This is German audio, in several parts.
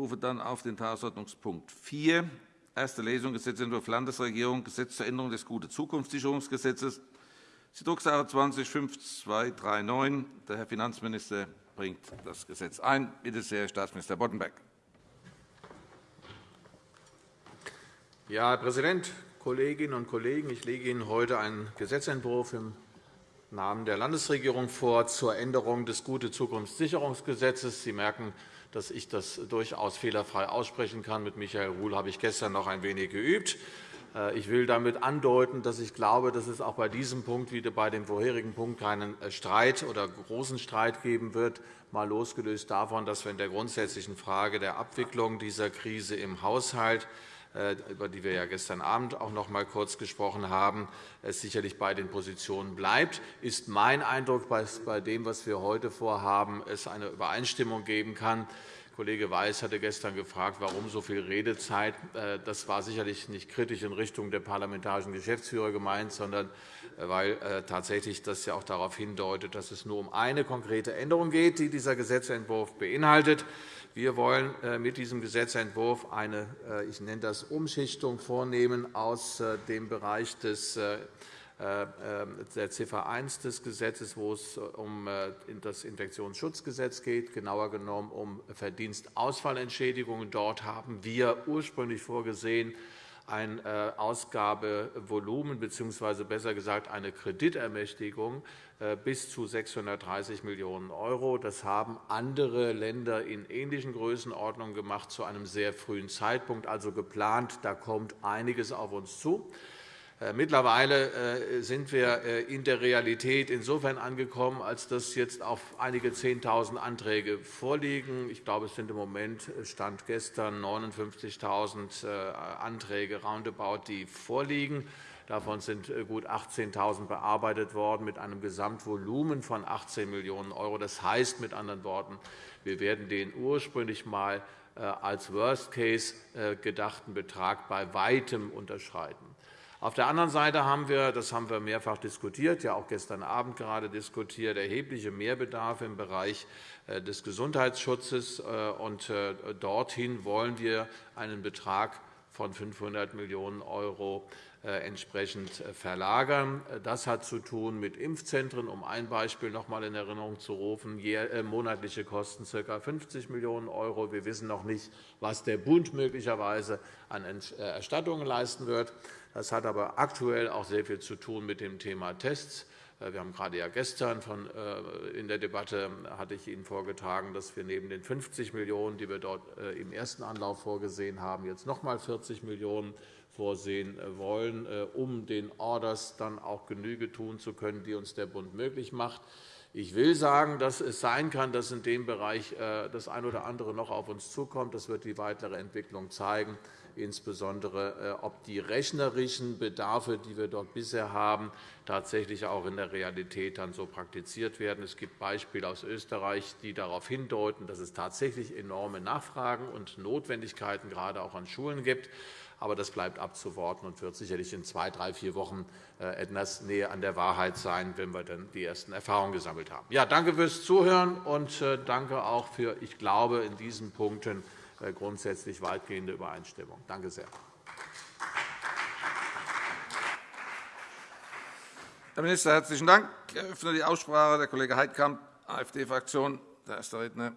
rufe dann auf den Tagesordnungspunkt 4, erste Lesung Gesetzentwurf Landesregierung, Gesetz zur Änderung des Gute-Zukunftssicherungsgesetzes. Die Drucksache 20-5239. Der Herr Finanzminister bringt das Gesetz ein. Bitte sehr, Herr Staatsminister Boddenberg. Ja, Herr Präsident, Kolleginnen und Kollegen! Ich lege Ihnen heute einen Gesetzentwurf im Namen der Landesregierung vor zur Änderung des Gute-Zukunftssicherungsgesetzes. Sie merken, dass ich das durchaus fehlerfrei aussprechen kann. Mit Michael Ruhl habe ich gestern noch ein wenig geübt. Äh, ich will damit andeuten, dass ich glaube, dass es auch bei diesem Punkt wie bei dem vorherigen Punkt keinen äh, Streit oder großen Streit geben wird, mal losgelöst davon, dass wir in der grundsätzlichen Frage der Abwicklung dieser Krise im Haushalt über die wir ja gestern Abend auch noch einmal kurz gesprochen haben, es sicherlich bei den Positionen bleibt, ist mein Eindruck, dass bei dem, was wir heute vorhaben, es eine Übereinstimmung geben kann. Kollege Weiß hatte gestern gefragt, warum so viel Redezeit. Äh, das war sicherlich nicht kritisch in Richtung der parlamentarischen Geschäftsführer gemeint, sondern äh, weil tatsächlich das ja auch darauf hindeutet, dass es nur um eine konkrete Änderung geht, die dieser Gesetzentwurf beinhaltet. Wir wollen äh, mit diesem Gesetzentwurf eine, äh, ich nenne das Umschichtung vornehmen aus äh, dem Bereich des der Ziffer 1 des Gesetzes, wo es um das Infektionsschutzgesetz geht, genauer genommen um Verdienstausfallentschädigungen. Dort haben wir ursprünglich vorgesehen, ein äh, Ausgabevolumen bzw. besser gesagt eine Kreditermächtigung äh, bis zu 630 Millionen €. Das haben andere Länder in ähnlichen Größenordnungen gemacht, zu einem sehr frühen Zeitpunkt, also geplant. Da kommt einiges auf uns zu. Äh, mittlerweile äh, sind wir äh, in der Realität insofern angekommen, als dass jetzt auf einige 10.000 Anträge vorliegen. Ich glaube, es sind im Moment Stand gestern 59.000 Anträge roundabout, die vorliegen. Davon sind gut 18.000 bearbeitet worden mit einem Gesamtvolumen von 18 Millionen €. Das heißt mit anderen Worten, wir werden den ursprünglich einmal als Worst Case gedachten Betrag bei weitem unterschreiten. Auf der anderen Seite haben wir, das haben wir mehrfach diskutiert, ja auch gestern Abend gerade diskutiert, erhebliche Mehrbedarfe im Bereich äh, des Gesundheitsschutzes. Äh, und äh, dorthin wollen wir einen Betrag von 500 Millionen € entsprechend verlagern. Das hat zu tun mit Impfzentren, um ein Beispiel noch einmal in Erinnerung zu rufen. Monatliche Kosten ca. 50 Millionen €. Wir wissen noch nicht, was der Bund möglicherweise an Erstattungen leisten wird. Das hat aber aktuell auch sehr viel zu tun mit dem Thema Tests. Äh, wir haben gerade ja gestern von, äh, in der Debatte hatte ich Ihnen vorgetragen, dass wir neben den 50 Millionen €, die wir dort äh, im ersten Anlauf vorgesehen haben, jetzt noch einmal 40 Millionen € vorsehen wollen, um den Orders dann auch Genüge tun zu können, die uns der Bund möglich macht. Ich will sagen, dass es sein kann, dass in dem Bereich das eine oder andere noch auf uns zukommt. Das wird die weitere Entwicklung zeigen insbesondere äh, ob die rechnerischen Bedarfe, die wir dort bisher haben, tatsächlich auch in der Realität dann so praktiziert werden. Es gibt Beispiele aus Österreich, die darauf hindeuten, dass es tatsächlich enorme Nachfragen und Notwendigkeiten gerade auch an Schulen gibt. Aber das bleibt abzuwarten und wird sicherlich in zwei, drei, vier Wochen äh, etwas näher an der Wahrheit sein, wenn wir dann die ersten Erfahrungen gesammelt haben. Ja, danke fürs Zuhören und äh, danke auch für, ich glaube, in diesen Punkten grundsätzlich weitgehende Übereinstimmung. Danke sehr. Herr Minister, herzlichen Dank. Ich eröffne die Aussprache. Der Kollege Heidkamp, AfD-Fraktion, der erste Redner.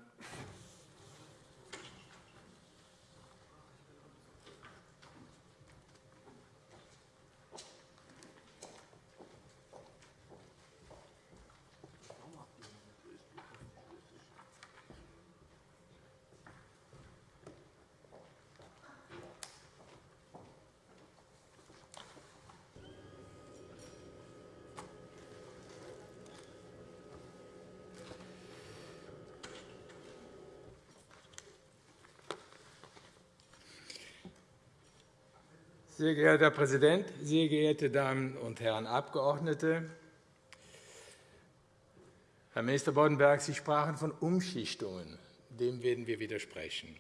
Sehr geehrter Herr Präsident, sehr geehrte Damen und Herren Abgeordnete! Herr Minister Boddenberg, Sie sprachen von Umschichtungen. Dem werden wir widersprechen.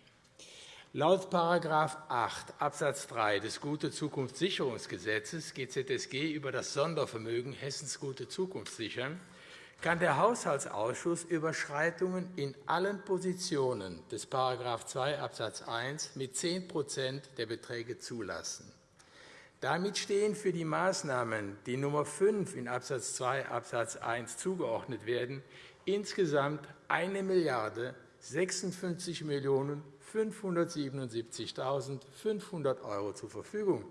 Laut § 8 Abs. 3 des Gute-Zukunftssicherungsgesetzes GZSG über das Sondervermögen Hessens Gute Zukunft sichern kann der Haushaltsausschuss Überschreitungen in allen Positionen des § 2 Abs. 1 mit 10% der Beträge zulassen. Damit stehen für die Maßnahmen, die Nummer 5 in Abs. 2 Abs. 1 zugeordnet werden, insgesamt 1 Milliarde 56 577.500 € zur Verfügung.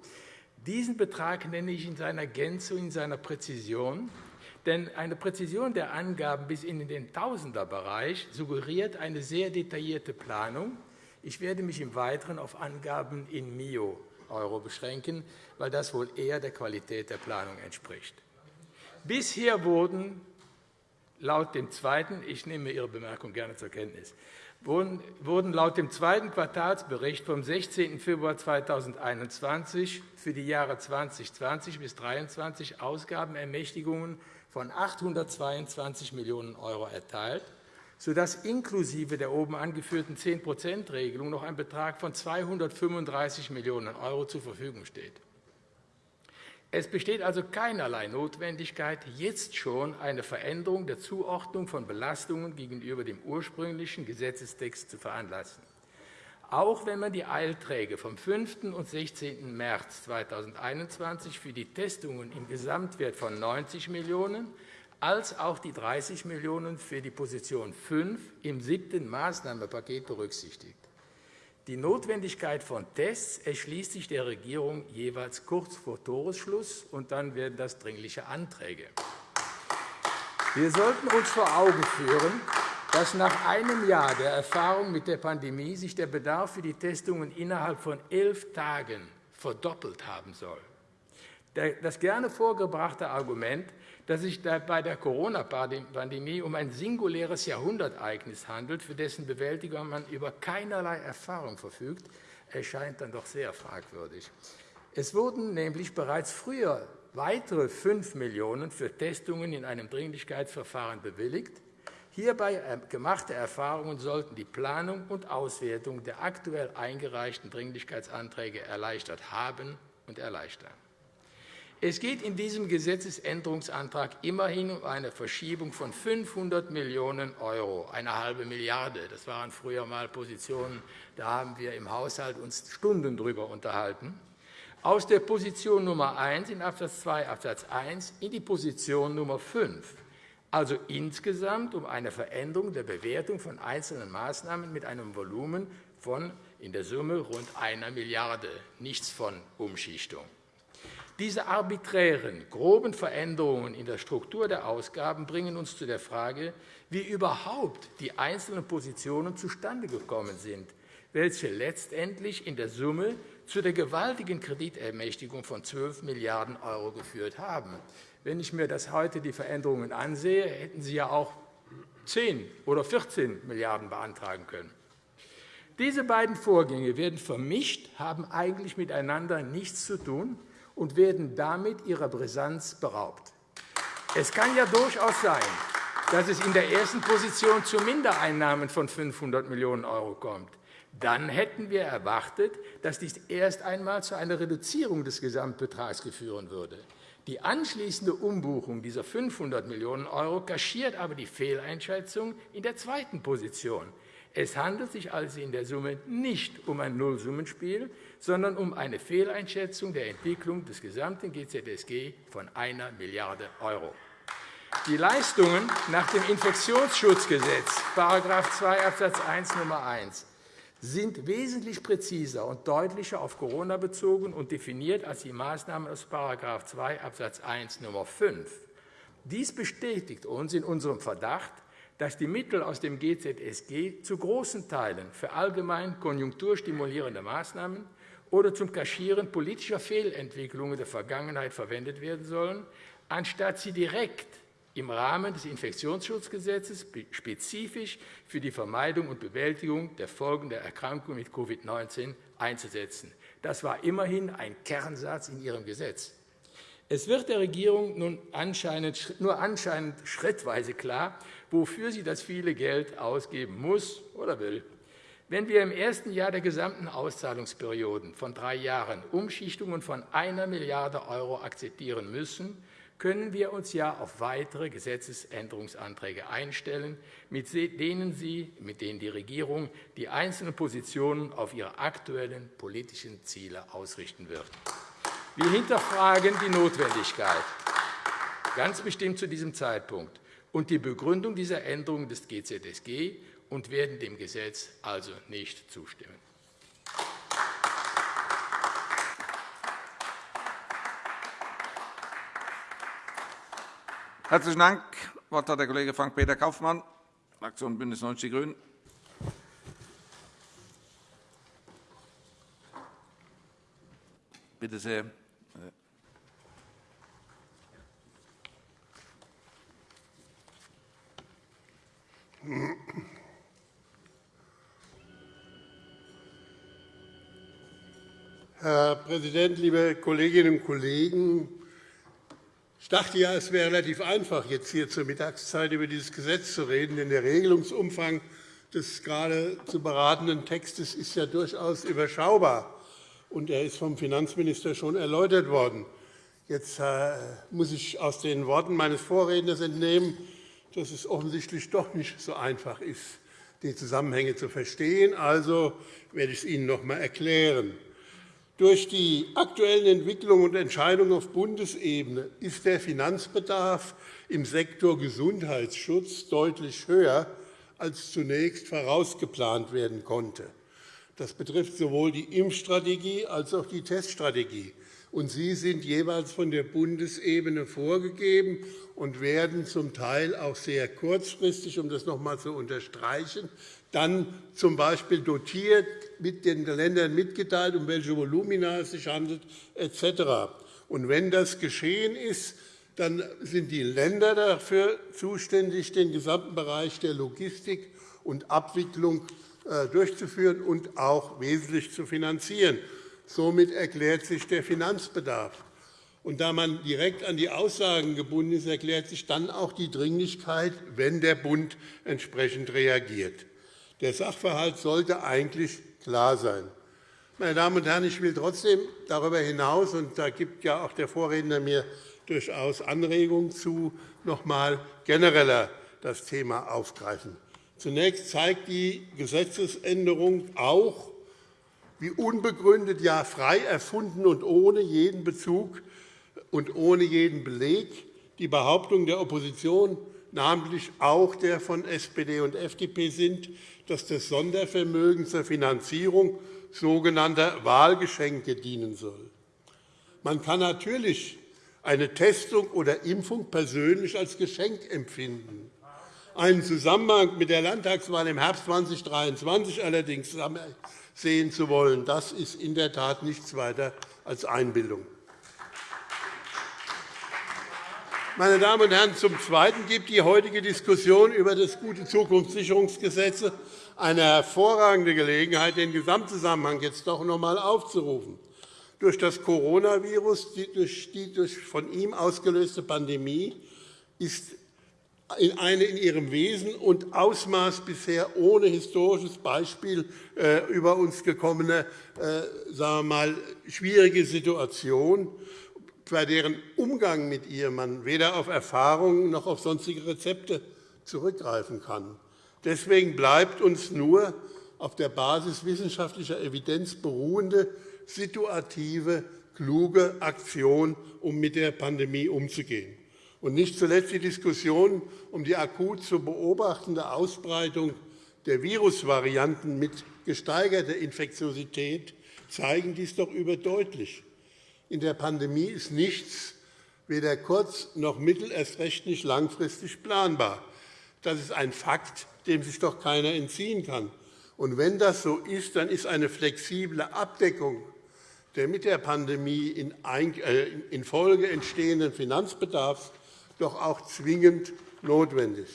Diesen Betrag nenne ich in seiner Gänze und in seiner Präzision, denn eine Präzision der Angaben bis in den Tausenderbereich suggeriert eine sehr detaillierte Planung. Ich werde mich im Weiteren auf Angaben in Mio beschränken, weil das wohl eher der Qualität der Planung entspricht. Bisher wurden laut dem zweiten, ich nehme Ihre Bemerkung gerne zur Kenntnis, wurden laut dem zweiten Quartalsbericht vom 16. Februar 2021 für die Jahre 2020 bis 2023 Ausgabenermächtigungen von 822 Millionen € erteilt, sodass inklusive der oben angeführten 10-%-Regelung noch ein Betrag von 235 Millionen € zur Verfügung steht. Es besteht also keinerlei Notwendigkeit, jetzt schon eine Veränderung der Zuordnung von Belastungen gegenüber dem ursprünglichen Gesetzestext zu veranlassen. Auch wenn man die Eilträge vom 5. und 16. März 2021 für die Testungen im Gesamtwert von 90 Millionen € als auch die 30 Millionen € für die Position 5 im siebten Maßnahmenpaket berücksichtigt. Die Notwendigkeit von Tests erschließt sich der Regierung jeweils kurz vor Toresschluss, und dann werden das dringliche Anträge. Wir sollten uns vor Augen führen, dass nach einem Jahr der Erfahrung mit der Pandemie sich der Bedarf für die Testungen innerhalb von elf Tagen verdoppelt haben soll. Das gerne vorgebrachte Argument, dass sich bei der Corona-Pandemie um ein singuläres Jahrhundertereignis handelt, für dessen Bewältigung man über keinerlei Erfahrung verfügt, erscheint dann doch sehr fragwürdig. Es wurden nämlich bereits früher weitere 5 Millionen € für Testungen in einem Dringlichkeitsverfahren bewilligt. Hierbei gemachte Erfahrungen sollten die Planung und Auswertung der aktuell eingereichten Dringlichkeitsanträge erleichtert haben und erleichtern. Es geht in diesem Gesetzesänderungsantrag immerhin um eine Verschiebung von 500 Millionen €, eine halbe Milliarde. Das waren früher einmal Positionen, da haben wir im Haushalt uns Stunden darüber unterhalten. Aus der Position Nummer 1 in Abs. 2 Abs. 1 in die Position Nummer 5, also insgesamt um eine Veränderung der Bewertung von einzelnen Maßnahmen mit einem Volumen von in der Summe rund einer Milliarde, nichts von Umschichtung. Diese arbiträren, groben Veränderungen in der Struktur der Ausgaben bringen uns zu der Frage, wie überhaupt die einzelnen Positionen zustande gekommen sind, welche letztendlich in der Summe zu der gewaltigen Kreditermächtigung von 12 Milliarden € geführt haben. Wenn ich mir das heute die Veränderungen ansehe, hätten Sie ja auch 10 oder 14 Milliarden € beantragen können. Diese beiden Vorgänge werden vermischt, haben eigentlich miteinander nichts zu tun und werden damit ihrer Brisanz beraubt. Es kann ja durchaus sein, dass es in der ersten Position zu Mindereinnahmen von 500 Millionen € kommt. Dann hätten wir erwartet, dass dies erst einmal zu einer Reduzierung des Gesamtbetrags führen würde. Die anschließende Umbuchung dieser 500 Millionen € kaschiert aber die Fehleinschätzung in der zweiten Position. Es handelt sich also in der Summe nicht um ein Nullsummenspiel, sondern um eine Fehleinschätzung der Entwicklung des gesamten GZSG von 1 Milliarde €. Die Leistungen nach dem Infektionsschutzgesetz § 2 Abs. 1 Nr. 1 sind wesentlich präziser und deutlicher auf Corona bezogen und definiert als die Maßnahmen aus § 2 Abs. 1 Nr. 5. Dies bestätigt uns in unserem Verdacht, dass die Mittel aus dem GZSG zu großen Teilen für allgemein konjunkturstimulierende Maßnahmen oder zum Kaschieren politischer Fehlentwicklungen der Vergangenheit verwendet werden sollen, anstatt sie direkt im Rahmen des Infektionsschutzgesetzes spezifisch für die Vermeidung und Bewältigung der Folgen der Erkrankung mit Covid-19 einzusetzen. Das war immerhin ein Kernsatz in Ihrem Gesetz. Es wird der Regierung nun anscheinend, nur anscheinend schrittweise klar, wofür sie das viele Geld ausgeben muss oder will. Wenn wir im ersten Jahr der gesamten Auszahlungsperioden von drei Jahren Umschichtungen von 1 Milliarde € akzeptieren müssen, können wir uns ja auf weitere Gesetzesänderungsanträge einstellen, mit denen, Sie, mit denen die Regierung die einzelnen Positionen auf ihre aktuellen politischen Ziele ausrichten wird. Wir hinterfragen die Notwendigkeit, ganz bestimmt zu diesem Zeitpunkt, und die Begründung dieser Änderung des GZSG und werden dem Gesetz also nicht zustimmen. Herzlichen Dank. Das Wort hat der Kollege Frank-Peter Kaufmann, Fraktion BÜNDNIS 90 die GRÜNEN. Bitte sehr. Herr Präsident, liebe Kolleginnen und Kollegen! Ich dachte ja, es wäre relativ einfach, jetzt hier zur Mittagszeit über dieses Gesetz zu reden, denn der Regelungsumfang des gerade zu beratenden Textes ist ja durchaus überschaubar, und er ist vom Finanzminister schon erläutert worden. Jetzt äh, muss ich aus den Worten meines Vorredners entnehmen, dass es offensichtlich doch nicht so einfach ist, die Zusammenhänge zu verstehen. Also werde ich es Ihnen noch einmal erklären. Durch die aktuellen Entwicklungen und Entscheidungen auf Bundesebene ist der Finanzbedarf im Sektor Gesundheitsschutz deutlich höher, als zunächst vorausgeplant werden konnte. Das betrifft sowohl die Impfstrategie als auch die Teststrategie. Und sie sind jeweils von der Bundesebene vorgegeben und werden zum Teil auch sehr kurzfristig, um das noch einmal zu unterstreichen, dann z.B. dotiert, mit den Ländern mitgeteilt, um welche Volumina es sich handelt, etc. Und wenn das geschehen ist, dann sind die Länder dafür zuständig, den gesamten Bereich der Logistik und Abwicklung äh, durchzuführen und auch wesentlich zu finanzieren. Somit erklärt sich der Finanzbedarf. Und da man direkt an die Aussagen gebunden ist, erklärt sich dann auch die Dringlichkeit, wenn der Bund entsprechend reagiert. Der Sachverhalt sollte eigentlich klar sein. Meine Damen und Herren, ich will trotzdem darüber hinaus, und da gibt ja auch der Vorredner mir durchaus Anregungen zu, noch einmal genereller das Thema aufgreifen. Zunächst zeigt die Gesetzesänderung auch, wie unbegründet, ja frei erfunden und ohne jeden Bezug und ohne jeden Beleg die Behauptung der Opposition, namentlich auch der von SPD und FDP, sind, dass das Sondervermögen zur Finanzierung sogenannter Wahlgeschenke dienen soll. Man kann natürlich eine Testung oder Impfung persönlich als Geschenk empfinden. Einen Zusammenhang mit der Landtagswahl im Herbst 2023 allerdings sehen zu wollen, das ist in der Tat nichts weiter als Einbildung. Meine Damen und Herren, zum Zweiten gibt die heutige Diskussion über das gute Zukunftssicherungsgesetz eine hervorragende Gelegenheit, den Gesamtzusammenhang jetzt doch noch einmal aufzurufen. Durch das Coronavirus, durch die durch von ihm ausgelöste Pandemie, ist eine in ihrem Wesen und Ausmaß bisher ohne historisches Beispiel äh, über uns gekommene äh, sagen wir mal, schwierige Situation, bei deren Umgang mit ihr man weder auf Erfahrungen noch auf sonstige Rezepte zurückgreifen kann. Deswegen bleibt uns nur auf der Basis wissenschaftlicher Evidenz beruhende, situative, kluge Aktion, um mit der Pandemie umzugehen. Und nicht zuletzt die Diskussion um die akut zu beobachtende Ausbreitung der Virusvarianten mit gesteigerter Infektiosität zeigen dies doch überdeutlich. In der Pandemie ist nichts, weder kurz- noch mittel-, erst recht nicht langfristig planbar. Das ist ein Fakt, dem sich doch keiner entziehen kann. Und wenn das so ist, dann ist eine flexible Abdeckung der mit der Pandemie in äh, entstehenden Finanzbedarfs doch auch zwingend notwendig.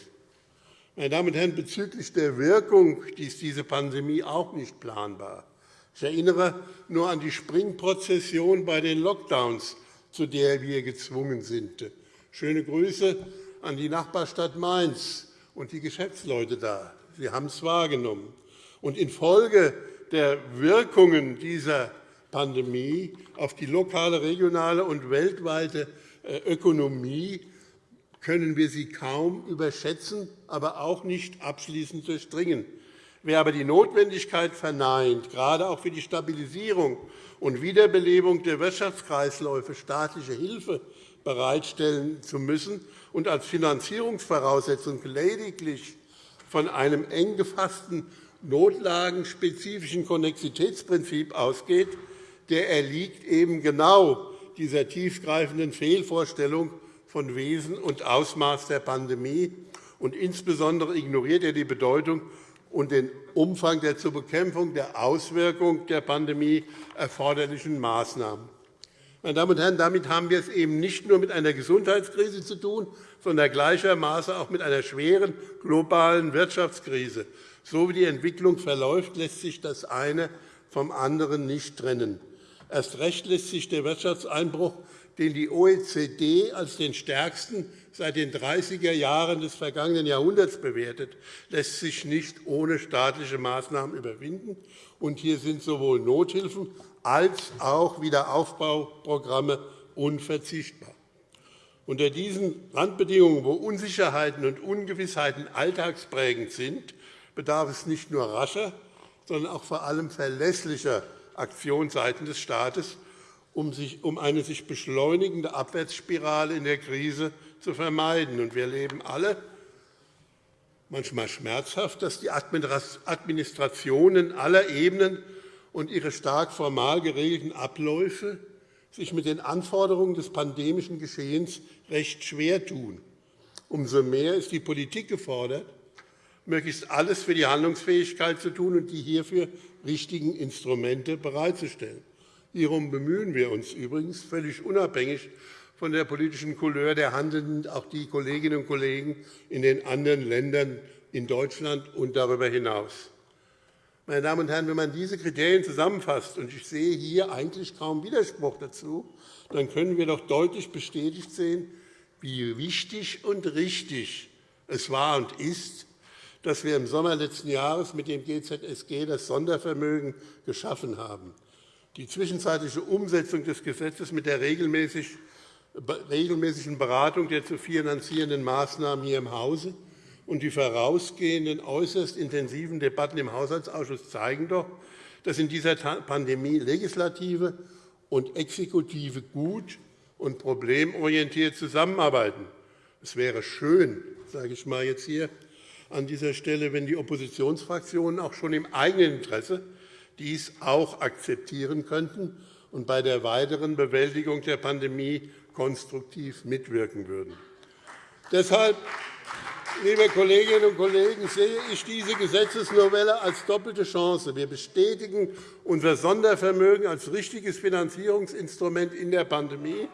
Meine Damen und Herren, bezüglich der Wirkung ist diese Pandemie auch nicht planbar. Ich erinnere nur an die Springprozession bei den Lockdowns, zu der wir gezwungen sind. Schöne Grüße an die Nachbarstadt Mainz und die Geschäftsleute da. Sie haben es wahrgenommen. Und infolge der Wirkungen dieser Pandemie auf die lokale, regionale und weltweite äh, Ökonomie können wir sie kaum überschätzen, aber auch nicht abschließend durchdringen. Wer aber die Notwendigkeit verneint, gerade auch für die Stabilisierung und Wiederbelebung der Wirtschaftskreisläufe staatliche Hilfe bereitstellen zu müssen und als Finanzierungsvoraussetzung lediglich von einem eng gefassten notlagenspezifischen Konnexitätsprinzip ausgeht, der erliegt eben genau dieser tiefgreifenden Fehlvorstellung von Wesen und Ausmaß der Pandemie, und insbesondere ignoriert er die Bedeutung und den Umfang der zur Bekämpfung der Auswirkungen der Pandemie erforderlichen Maßnahmen. Meine Damen und Herren, damit haben wir es eben nicht nur mit einer Gesundheitskrise zu tun, sondern gleichermaßen auch mit einer schweren globalen Wirtschaftskrise. So wie die Entwicklung verläuft, lässt sich das eine vom anderen nicht trennen. Erst recht lässt sich der Wirtschaftseinbruch, den die OECD als den stärksten seit den 30er Jahren des vergangenen Jahrhunderts bewertet, lässt sich nicht ohne staatliche Maßnahmen überwinden. Und hier sind sowohl Nothilfen als auch Wiederaufbauprogramme unverzichtbar. Unter diesen Randbedingungen, wo Unsicherheiten und Ungewissheiten alltagsprägend sind, bedarf es nicht nur rascher, sondern auch vor allem verlässlicher Aktion seitens des Staates, um eine sich beschleunigende Abwärtsspirale in der Krise zu vermeiden. Wir erleben alle, manchmal schmerzhaft, dass die Administrationen aller Ebenen und ihre stark formal geregelten Abläufe sich mit den Anforderungen des pandemischen Geschehens recht schwer tun. Umso mehr ist die Politik gefordert, möglichst alles für die Handlungsfähigkeit zu tun und die hierfür richtigen Instrumente bereitzustellen. Hierum bemühen wir uns übrigens völlig unabhängig von der politischen Couleur der Handelnden, auch die Kolleginnen und Kollegen in den anderen Ländern in Deutschland und darüber hinaus. Meine Damen und Herren, wenn man diese Kriterien zusammenfasst, und ich sehe hier eigentlich kaum Widerspruch dazu, dann können wir doch deutlich bestätigt sehen, wie wichtig und richtig es war und ist, dass wir im Sommer letzten Jahres mit dem GZSG das Sondervermögen geschaffen haben. Die zwischenzeitliche Umsetzung des Gesetzes mit der regelmäßigen Beratung der zu finanzierenden Maßnahmen hier im Hause und die vorausgehenden äußerst intensiven Debatten im Haushaltsausschuss zeigen doch, dass in dieser Pandemie Legislative und Exekutive gut und problemorientiert zusammenarbeiten. Es wäre schön, sage ich mal jetzt hier an dieser Stelle, wenn die Oppositionsfraktionen auch schon im eigenen Interesse dies auch akzeptieren könnten und bei der weiteren Bewältigung der Pandemie konstruktiv mitwirken würden. Deshalb, liebe Kolleginnen und Kollegen, sehe ich diese Gesetzesnovelle als doppelte Chance. Wir bestätigen unser Sondervermögen als richtiges Finanzierungsinstrument in der Pandemie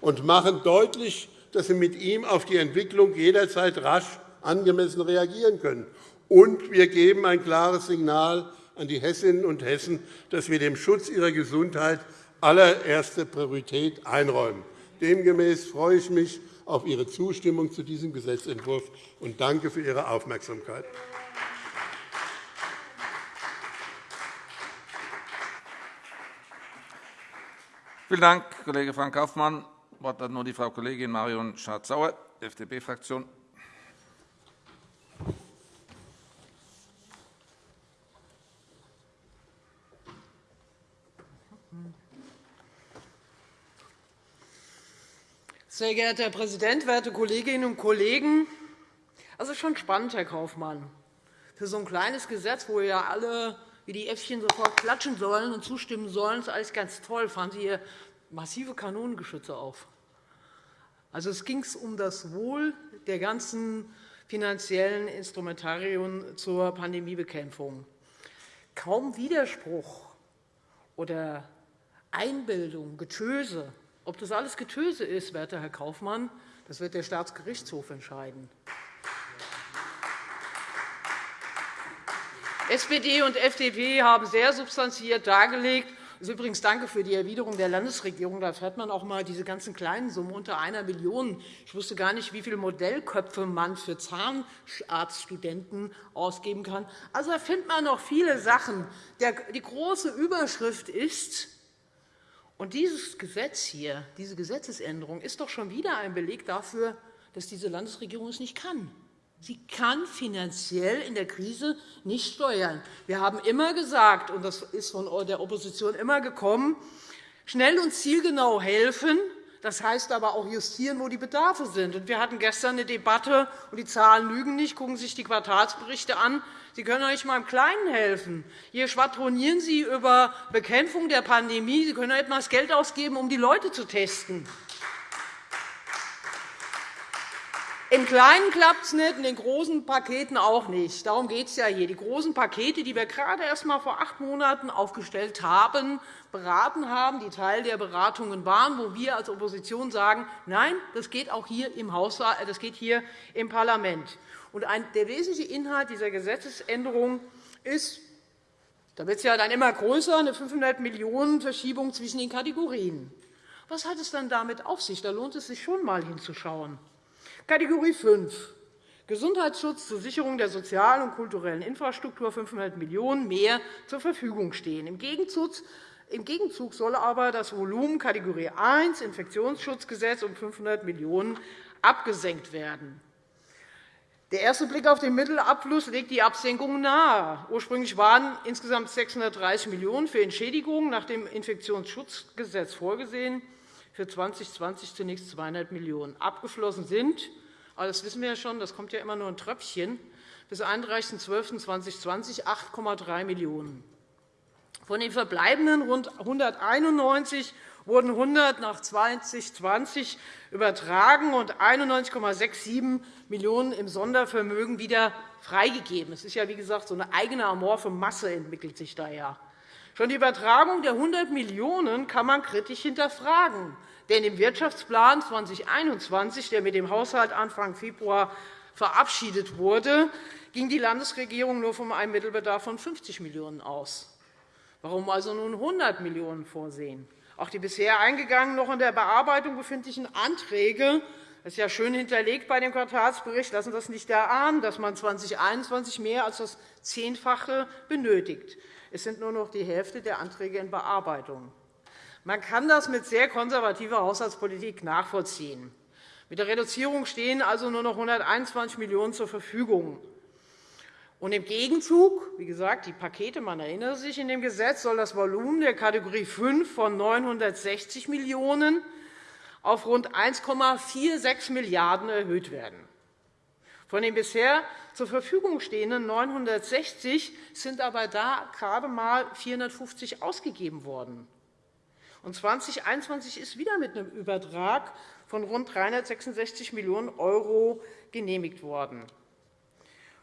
und machen deutlich, dass wir mit ihm auf die Entwicklung jederzeit rasch angemessen reagieren können. Und wir geben ein klares Signal an die Hessinnen und Hessen, dass wir dem Schutz ihrer Gesundheit allererste Priorität einräumen. Demgemäß freue ich mich auf Ihre Zustimmung zu diesem Gesetzentwurf und danke für Ihre Aufmerksamkeit. Vielen Dank, Kollege Frank Kaufmann. Das Wort hat nun die Frau Kollegin Marion Schardt-Sauer, FDP-Fraktion. Sehr geehrter Herr Präsident, werte Kolleginnen und Kollegen! Das ist schon spannend, Herr Kaufmann. Für so ein kleines Gesetz, wo ja alle wie die Äffchen sofort klatschen sollen und zustimmen sollen, ist alles ganz toll. Fahren Sie hier massive Kanonengeschütze auf. Also, es ging um das Wohl der ganzen finanziellen Instrumentarien zur Pandemiebekämpfung. Kaum Widerspruch oder Einbildung, Getöse ob das alles Getöse ist, werter Herr Kaufmann, das wird der Staatsgerichtshof entscheiden. SPD und FDP haben sehr substanziert dargelegt, also übrigens danke für die Erwiderung der Landesregierung. Da fährt man auch einmal diese ganzen kleinen Summen unter einer Million. Ich wusste gar nicht, wie viele Modellköpfe man für Zahnarztstudenten ausgeben kann. Also da findet man noch viele Sachen. Die große Überschrift ist, Und dieses Gesetz hier, diese Gesetzesänderung ist doch schon wieder ein Beleg dafür, dass diese Landesregierung es nicht kann. Sie kann finanziell in der Krise nicht steuern. Wir haben immer gesagt, und das ist von der Opposition immer gekommen, schnell und zielgenau helfen, das heißt aber auch justieren, wo die Bedarfe sind. Wir hatten gestern eine Debatte, und die Zahlen lügen nicht. Gucken Sie sich die Quartalsberichte an. Sie können doch nicht einmal im Kleinen helfen. Hier schwadronieren Sie über Bekämpfung der Pandemie. Sie können doch etwas Geld ausgeben, um die Leute zu testen. Im Kleinen klappt es nicht, in den großen Paketen auch nicht. Darum geht es ja hier. Die großen Pakete, die wir gerade erst einmal vor acht Monaten aufgestellt haben, beraten haben, die Teil der Beratungen waren, wo wir als Opposition sagen, nein, das geht auch hier im, Haushalt, das geht hier im Parlament. Und der wesentliche Inhalt dieser Gesetzesänderung ist, da wird es ja dann immer größer, eine 500 Millionen Verschiebung zwischen den Kategorien. Was hat es dann damit auf sich? Da lohnt es sich schon einmal hinzuschauen. Kategorie 5 Gesundheitsschutz zur Sicherung der sozialen und kulturellen Infrastruktur 500 Millionen € mehr zur Verfügung stehen. Im Gegenzug soll aber das Volumen Kategorie 1 Infektionsschutzgesetz um 500 Millionen € abgesenkt werden. Der erste Blick auf den Mittelabfluss legt die Absenkung nahe. Ursprünglich waren insgesamt 630 Millionen € für Entschädigungen nach dem Infektionsschutzgesetz vorgesehen für 2020 zunächst 200 Millionen € abgeflossen sind. Aber das wissen wir ja schon, das kommt ja immer nur ein Tröpfchen. Bis 31.12.2020 8,3 Millionen €. Von den verbleibenden rund 191 wurden 100 nach 2020 übertragen und 91,67 Millionen € im Sondervermögen wieder freigegeben. Es ist ja, wie gesagt, so eine eigene amorphe Masse entwickelt sich da ja. Schon die Übertragung der 100 Millionen € kann man kritisch hinterfragen. Denn im Wirtschaftsplan 2021, der mit dem Haushalt Anfang Februar verabschiedet wurde, ging die Landesregierung nur von einem Mittelbedarf von 50 Millionen € aus. Warum also nun 100 Millionen € vorsehen? Auch die bisher eingegangenen, noch in der Bearbeitung befindlichen Anträge das ist ja schön hinterlegt bei dem Quartalsbericht, lassen das nicht erahnen, dass man 2021 mehr als das Zehnfache benötigt. Es sind nur noch die Hälfte der Anträge in Bearbeitung. Man kann das mit sehr konservativer Haushaltspolitik nachvollziehen. Mit der Reduzierung stehen also nur noch 121 Millionen € zur Verfügung. Und Im Gegenzug, wie gesagt, die Pakete, man erinnert sich, in dem Gesetz soll das Volumen der Kategorie 5 von 960 Millionen € auf rund 1,46 Milliarden € erhöht werden. Von den bisher zur Verfügung stehenden 960 sind aber da gerade einmal 450 ausgegeben worden. Und 2021 ist wieder mit einem Übertrag von rund 366 Millionen € genehmigt worden.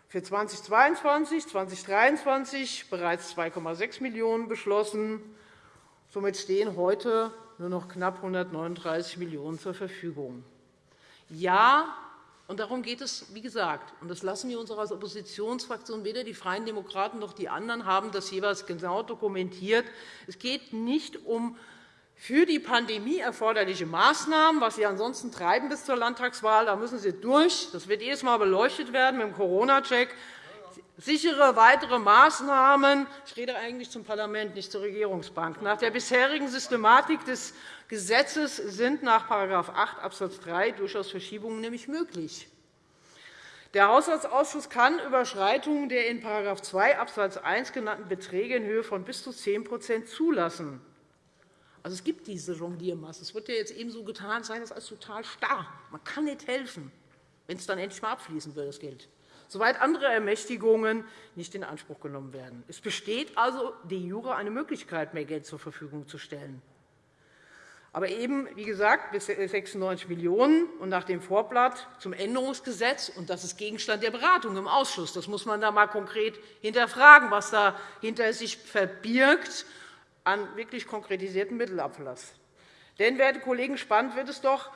Für 2022 2023 bereits 2,6 Millionen € beschlossen. Somit stehen heute nur noch knapp 139 Millionen € zur Verfügung. Ja, und darum geht es, wie gesagt, und das lassen wir uns auch als Oppositionsfraktion, weder die Freien Demokraten noch die anderen haben das jeweils genau dokumentiert. Es geht nicht um für die Pandemie erforderliche Maßnahmen, was Sie ansonsten treiben bis zur Landtagswahl, da müssen Sie durch. Das wird jedes Mal beleuchtet werden mit dem Corona-Check. Sichere weitere Maßnahmen. Ich rede eigentlich zum Parlament, nicht zur Regierungsbank. Nach der bisherigen Systematik des Gesetzes sind nach § 8 Abs. 3 durchaus Verschiebungen nämlich möglich. Der Haushaltsausschuss kann Überschreitungen der in § 2 Abs. 1 genannten Beträge in Höhe von bis zu 10% zulassen. Also, es gibt diese Jongliermasse. Es wird ja jetzt eben so getan, sein das als total starr. Man kann nicht helfen, wenn es dann endlich einmal abfließen wird, das Geld. Soweit andere Ermächtigungen nicht in Anspruch genommen werden. Es besteht also de jure eine Möglichkeit, mehr Geld zur Verfügung zu stellen. Aber eben, wie gesagt, bis 96 Millionen € und nach dem Vorblatt zum Änderungsgesetz. Und das ist Gegenstand der Beratung im Ausschuss. Das muss man da einmal konkret hinterfragen, was da hinter sich verbirgt an wirklich konkretisierten Mittelabfluss. Denn, werte Kollegen, spannend wird es doch,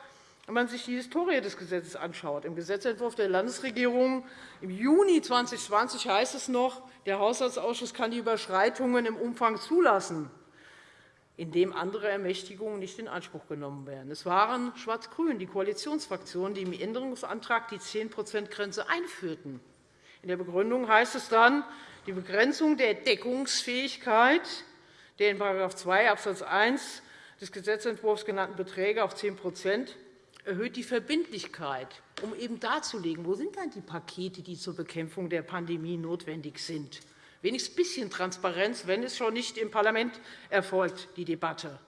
wenn man sich die Historie des Gesetzes anschaut. Im Gesetzentwurf der Landesregierung im Juni 2020 heißt es noch, der Haushaltsausschuss kann die Überschreitungen im Umfang zulassen, indem andere Ermächtigungen nicht in Anspruch genommen werden. Es waren Schwarz-Grün, die Koalitionsfraktionen, die im Änderungsantrag die 10-%-Grenze einführten. In der Begründung heißt es dann, die Begrenzung der Deckungsfähigkeit der in § 2 Abs. 1 des Gesetzentwurfs genannten Beträge auf 10% erhöht die Verbindlichkeit, um eben darzulegen, wo sind dann die Pakete, die zur Bekämpfung der Pandemie notwendig sind. Wenigstens ein bisschen Transparenz, wenn es schon nicht im Parlament erfolgt, die Debatte.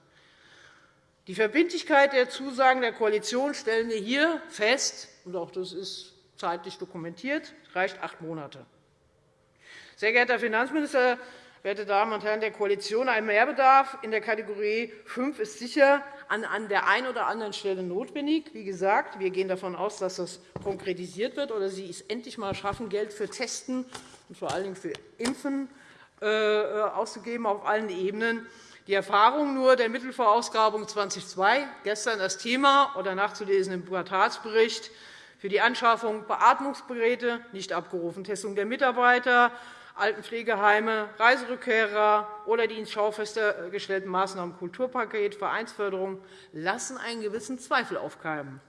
Die Verbindlichkeit der Zusagen der Koalition stellen wir hier fest, und auch das ist zeitlich dokumentiert, reicht acht Monate. Sehr geehrter Herr Finanzminister, werte Damen und Herren der Koalition, ein Mehrbedarf in der Kategorie 5 ist sicher an der einen oder anderen Stelle notwendig. Wie gesagt, wir gehen davon aus, dass das konkretisiert wird oder Sie es endlich einmal schaffen, Geld für Testen und vor allen Dingen für Impfen äh, auszugeben auf allen Ebenen. Die Erfahrung nur der Mittelvorausgrabung 2002, gestern das Thema oder nachzulesen im Quartalsbericht, für die Anschaffung Beatmungsgeräte nicht abgerufen, Testung der Mitarbeiter, Altenpflegeheime, Reiserückkehrer oder die ins Schaufenster gestellten Maßnahmen Kulturpaket, Vereinsförderung lassen einen gewissen Zweifel aufkeimen.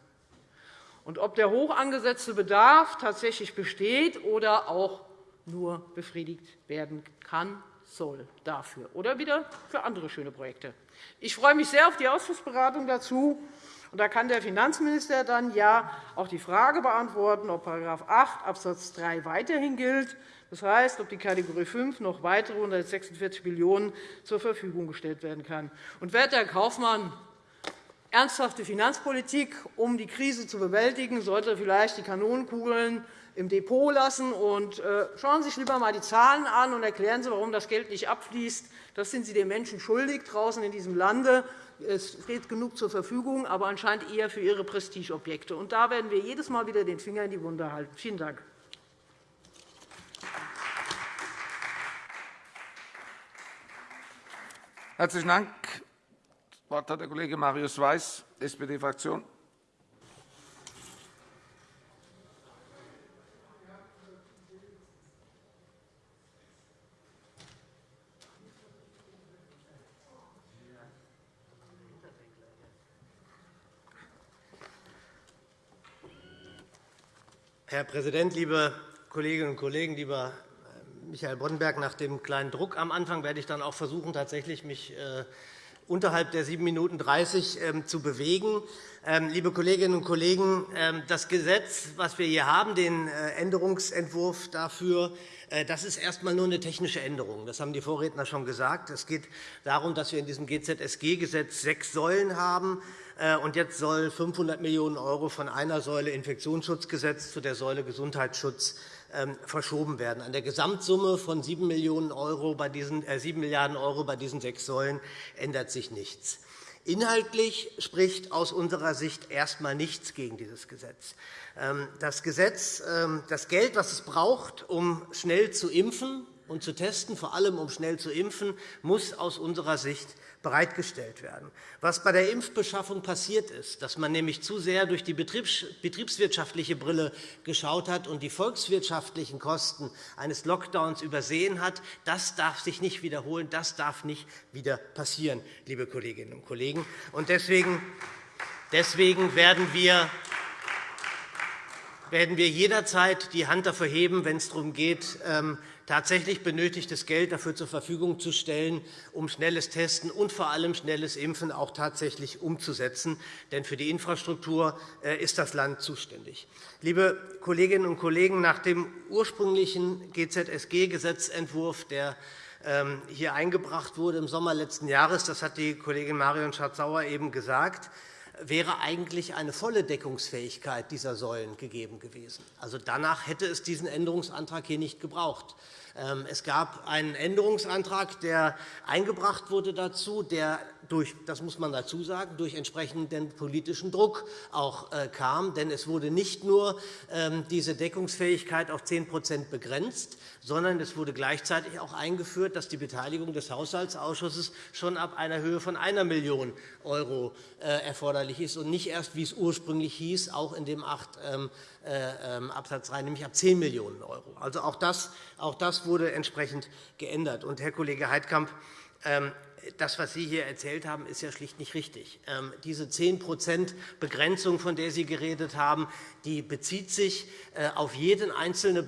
Und ob der hoch angesetzte Bedarf tatsächlich besteht oder auch nur befriedigt werden kann, soll dafür oder wieder für andere schöne Projekte. Ich freue mich sehr auf die Ausschussberatung dazu. Und da kann der Finanzminister dann ja auch die Frage beantworten, ob § 8 Abs. 3 weiterhin gilt das heißt, ob die Kategorie 5 noch weitere 146 Millionen € zur Verfügung gestellt werden kann. Und, werter Herr Kaufmann, ernsthafte Finanzpolitik, um die Krise zu bewältigen, sollte vielleicht die Kanonenkugeln im Depot lassen. Und äh, schauen Sie sich lieber einmal die Zahlen an und erklären Sie, warum das Geld nicht abfließt. Das sind Sie den Menschen schuldig draußen in diesem Lande. Es steht genug zur Verfügung, aber anscheinend eher für Ihre Prestigeobjekte. Und da werden wir jedes Mal wieder den Finger in die Wunde halten. Vielen Dank. Herzlichen Dank. Das Wort hat der Kollege Marius Weiß, SPD-Fraktion. Herr Präsident, liebe Kolleginnen und Kollegen, lieber Michael Boddenberg, nach dem kleinen Druck am Anfang werde ich dann auch versuchen, tatsächlich mich äh, unterhalb der 7 Minuten 30 ähm, zu bewegen. Ähm, liebe Kolleginnen und Kollegen, ähm, das Gesetz, das wir hier haben, den äh, Änderungsentwurf dafür, äh, das ist erst einmal nur eine technische Änderung. Das haben die Vorredner schon gesagt. Es geht darum, dass wir in diesem GZSG-Gesetz sechs Säulen haben. Und jetzt soll 500 Millionen € von einer Säule Infektionsschutzgesetz zu der Säule Gesundheitsschutz verschoben werden. An der Gesamtsumme von 7, Millionen Euro bei diesen, äh, 7 Milliarden € bei diesen sechs Säulen ändert sich nichts. Inhaltlich spricht aus unserer Sicht erst einmal nichts gegen dieses Gesetz. Ähm, das, Gesetz ähm, das Geld, das es braucht, um schnell zu impfen und zu testen, vor allem um schnell zu impfen, muss aus unserer Sicht bereitgestellt werden. Was bei der Impfbeschaffung passiert ist, dass man nämlich zu sehr durch die betriebswirtschaftliche Brille geschaut hat und die volkswirtschaftlichen Kosten eines Lockdowns übersehen hat, das darf sich nicht wiederholen, das darf nicht wieder passieren, liebe Kolleginnen und Kollegen. Deswegen werden wir werden wir jederzeit die Hand dafür heben, wenn es darum geht, ähm, tatsächlich benötigtes Geld dafür zur Verfügung zu stellen, um schnelles Testen und vor allem schnelles Impfen auch tatsächlich umzusetzen. Denn für die Infrastruktur äh, ist das Land zuständig. Liebe Kolleginnen und Kollegen, nach dem ursprünglichen GZSG-Gesetzentwurf, der ähm, hier eingebracht wurde im Sommer letzten Jahres, das hat die Kollegin Marion Schardt-Sauer eben gesagt, wäre eigentlich eine volle Deckungsfähigkeit dieser Säulen gegeben gewesen. Also danach hätte es diesen Änderungsantrag hier nicht gebraucht. Ähm, es gab einen Änderungsantrag, der eingebracht wurde dazu, der durch, das muss man dazu sagen, durch entsprechenden politischen Druck auch äh, kam. Denn es wurde nicht nur ähm, diese Deckungsfähigkeit auf 10% begrenzt, sondern es wurde gleichzeitig auch eingeführt, dass die Beteiligung des Haushaltsausschusses schon ab einer Höhe von 1 Million € äh, erforderlich ist und nicht erst, wie es ursprünglich hieß, auch in dem 8 ähm, äh, ähm, Absatz 3, nämlich ab 10 Millionen €. Also auch das, auch das wurde entsprechend geändert. Und, Herr Kollege Heidkamp, das, was Sie hier erzählt haben, ist ja schlicht nicht richtig. Ähm, diese 10% Begrenzung, von der Sie geredet haben, die bezieht sich äh, auf jeden einzelnen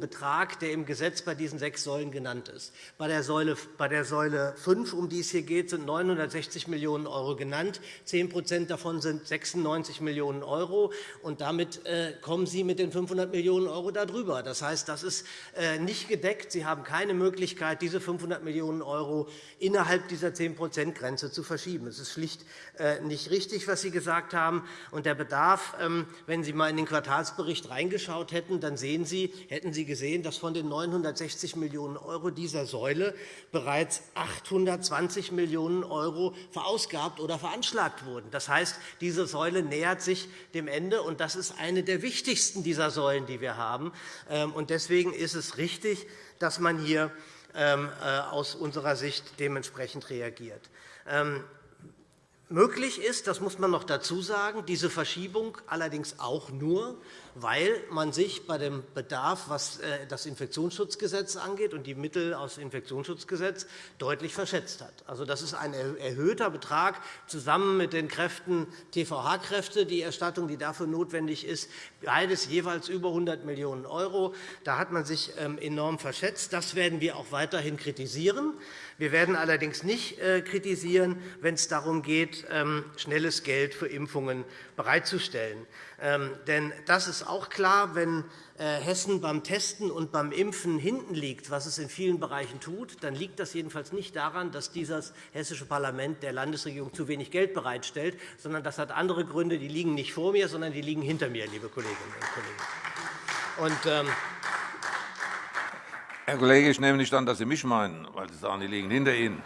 Betrag, der im Gesetz bei diesen sechs Säulen genannt ist. Bei der Säule 5, um die es hier geht, sind 960 Millionen € genannt. 10% davon sind 96 Millionen €. Damit äh, kommen Sie mit den 500 Millionen € darüber. Das heißt, das ist äh, nicht gedeckt. Sie haben keine Möglichkeit, diese 500 Millionen € innerhalb dieser 10-%-Grenze zu verschieben. Es ist schlicht nicht richtig, was Sie gesagt haben. Der Bedarf wenn Sie einmal in den Quartalsbericht reingeschaut hätten, dann sehen Sie, hätten Sie gesehen, dass von den 960 Millionen € dieser Säule bereits 820 Millionen € verausgabt oder veranschlagt wurden. Das heißt, diese Säule nähert sich dem Ende, und das ist eine der wichtigsten dieser Säulen, die wir haben. Ähm, deswegen ist es richtig, dass man hier ähm, äh, aus unserer Sicht dementsprechend reagiert. Möglich ist, das muss man noch dazu sagen, diese Verschiebung allerdings auch nur, weil man sich bei dem Bedarf, was äh, das Infektionsschutzgesetz angeht und die Mittel aus dem Infektionsschutzgesetz deutlich verschätzt hat. Also, das ist ein erhöhter Betrag zusammen mit den Kräften TVH-Kräfte, die Erstattung, die dafür notwendig ist, beides jeweils über 100 Millionen €. Da hat man sich ähm, enorm verschätzt. Das werden wir auch weiterhin kritisieren. Wir werden allerdings nicht äh, kritisieren, wenn es darum geht, ähm, schnelles Geld für Impfungen bereitzustellen. Ähm, denn das ist auch klar, wenn äh, Hessen beim Testen und beim Impfen hinten liegt, was es in vielen Bereichen tut, dann liegt das jedenfalls nicht daran, dass dieses Hessische Parlament der Landesregierung zu wenig Geld bereitstellt, sondern das hat andere Gründe. Die liegen nicht vor mir, sondern die liegen hinter mir, liebe Kolleginnen und Kollegen. Und, ähm, Herr Kollege, ich nehme nicht an, dass Sie mich meinen, weil Sie sagen, die liegen hinter Ihnen.